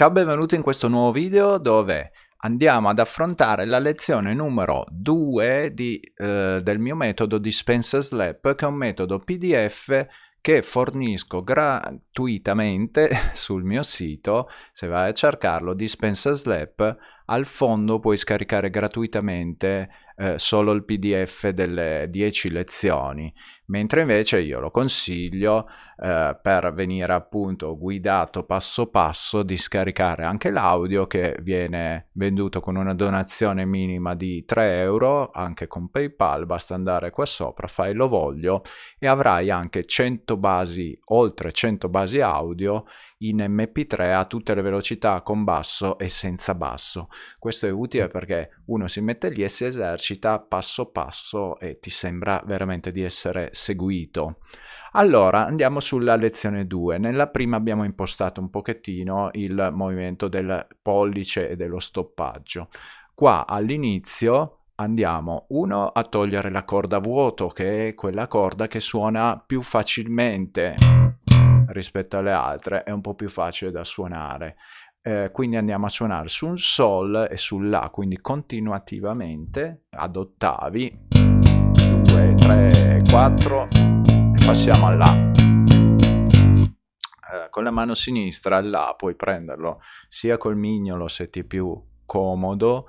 Ciao, benvenuti in questo nuovo video dove andiamo ad affrontare la lezione numero 2 di, eh, del mio metodo Dispenser Slap, che è un metodo PDF che fornisco gratuitamente sul mio sito, se vai a cercarlo, Dispenser Slap, al fondo puoi scaricare gratuitamente eh, solo il pdf delle 10 lezioni, mentre invece io lo consiglio eh, per venire appunto guidato passo passo di scaricare anche l'audio che viene venduto con una donazione minima di 3 euro, anche con PayPal, basta andare qua sopra, fai lo voglio e avrai anche 100 basi, oltre 100 basi audio in mp3 a tutte le velocità con basso e senza basso. Questo è utile perché uno si mette lì e si esercita passo passo e ti sembra veramente di essere seguito. Allora andiamo sulla lezione 2. Nella prima abbiamo impostato un pochettino il movimento del pollice e dello stoppaggio. Qua all'inizio andiamo uno a togliere la corda vuoto che è quella corda che suona più facilmente rispetto alle altre è un po' più facile da suonare eh, quindi andiamo a suonare su un sol e sulla quindi continuativamente ad ottavi 2 3 4 e passiamo alla eh, con la mano sinistra la puoi prenderlo sia col mignolo se ti è più comodo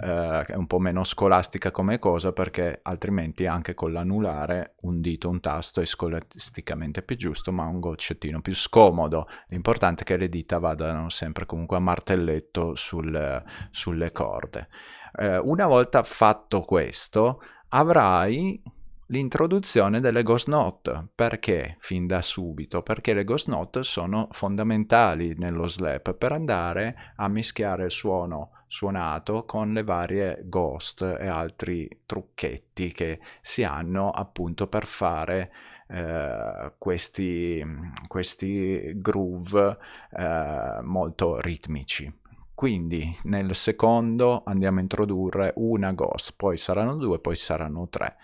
eh, è un po' meno scolastica come cosa perché altrimenti anche con l'anulare un dito, un tasto è scolasticamente più giusto ma un goccettino più scomodo. L'importante è che le dita vadano sempre comunque a martelletto sul, sulle corde. Eh, una volta fatto questo avrai l'introduzione delle ghost note. Perché fin da subito? Perché le ghost note sono fondamentali nello slap per andare a mischiare il suono suonato con le varie ghost e altri trucchetti che si hanno appunto per fare eh, questi, questi groove eh, molto ritmici. Quindi nel secondo andiamo a introdurre una ghost, poi saranno due, poi saranno tre.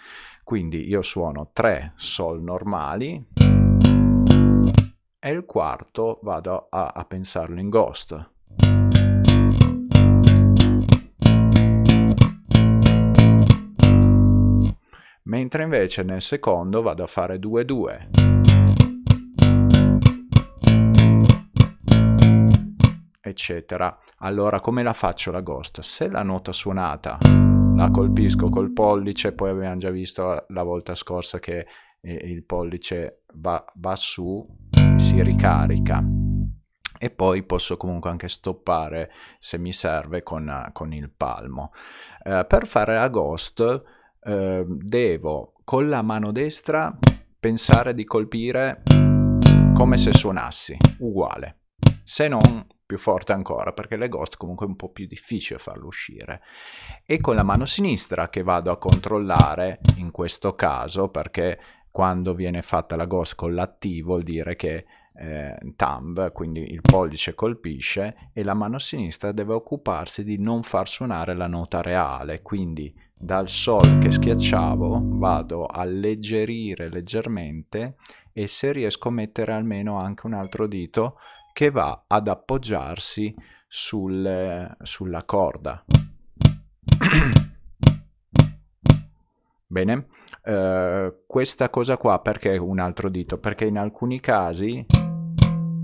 Quindi io suono tre sol normali e il quarto vado a, a pensarlo in ghost. mentre invece nel secondo vado a fare 2-2. Eccetera. Allora come la faccio la ghost? Se la nota suonata la colpisco col pollice, poi abbiamo già visto la volta scorsa che eh, il pollice va, va su, si ricarica e poi posso comunque anche stoppare se mi serve con, con il palmo. Eh, per fare la ghost eh, devo con la mano destra pensare di colpire come se suonassi, uguale, se non più forte ancora, perché le ghost comunque è un po' più difficile farlo uscire. E con la mano sinistra che vado a controllare, in questo caso, perché quando viene fatta la ghost con l'attivo vuol dire che eh, thumb, quindi il pollice colpisce e la mano sinistra deve occuparsi di non far suonare la nota reale, quindi dal sol che schiacciavo vado a alleggerire leggermente e se riesco a mettere almeno anche un altro dito che va ad appoggiarsi sul, sulla corda. Bene, uh, questa cosa qua perché un altro dito? Perché in alcuni casi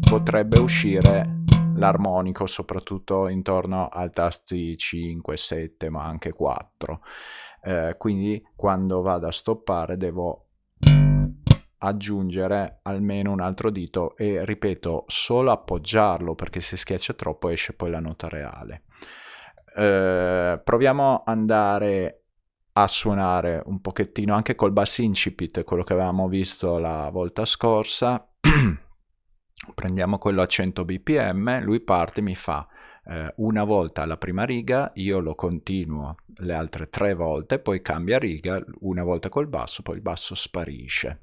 potrebbe uscire l'armonico soprattutto intorno al tasti 5, 7 ma anche 4 eh, quindi quando vado a stoppare devo aggiungere almeno un altro dito e ripeto solo appoggiarlo perché se schiaccia troppo esce poi la nota reale eh, proviamo ad andare a suonare un pochettino anche col bass incipit, quello che avevamo visto la volta scorsa. Prendiamo quello a 100 bpm, lui parte mi fa eh, una volta la prima riga, io lo continuo le altre tre volte, poi cambia riga, una volta col basso, poi il basso sparisce.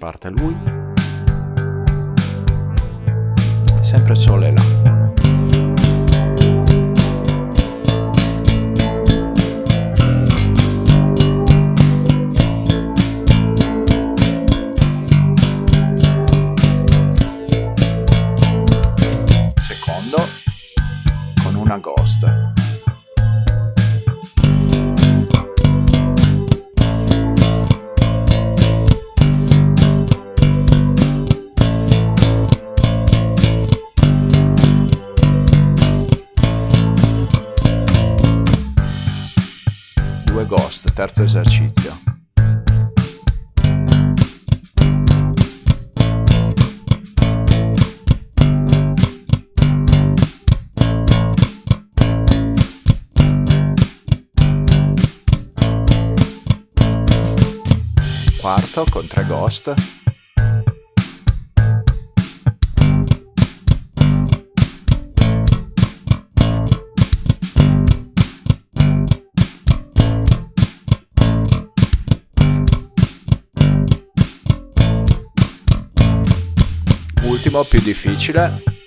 Parte lui. Sempre sole là. Terzo esercizio. Quarto con tre ghost. Ultimo più difficile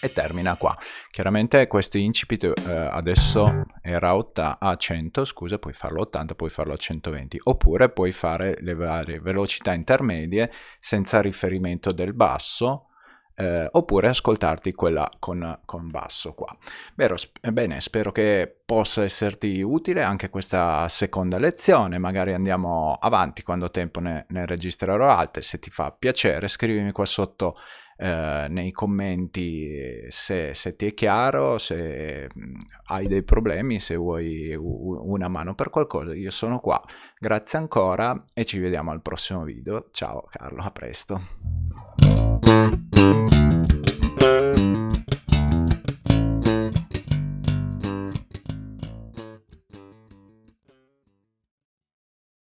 e termina qua. Chiaramente questo incipit eh, adesso era a 100, scusa, puoi farlo a 80, puoi farlo a 120, oppure puoi fare le varie velocità intermedie senza riferimento del basso, eh, oppure ascoltarti quella con, con basso qua. Vero, bene, spero che possa esserti utile anche questa seconda lezione, magari andiamo avanti quando tempo ne, ne registrerò altre, se ti fa piacere scrivimi qua sotto eh, nei commenti se, se, ti è chiaro, se mm, hai dei problemi, se vuoi una mano per qualcosa, io sono qua. Grazie ancora e ci vediamo al prossimo video. Ciao Carlo, a presto.